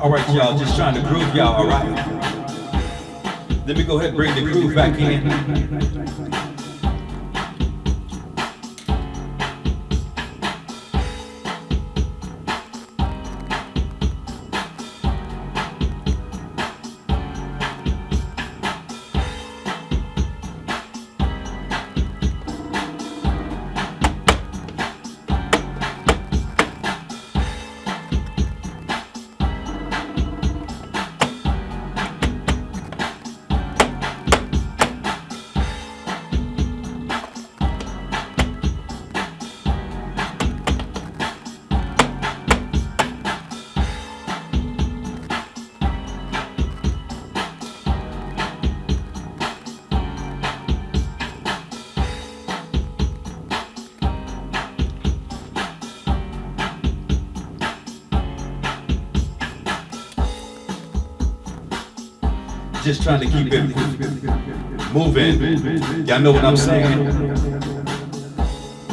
All right, y'all, just trying to groove y'all, all right? Let me go ahead and bring the groove back in. Just trying to keep it moving. Y'all know what I'm saying?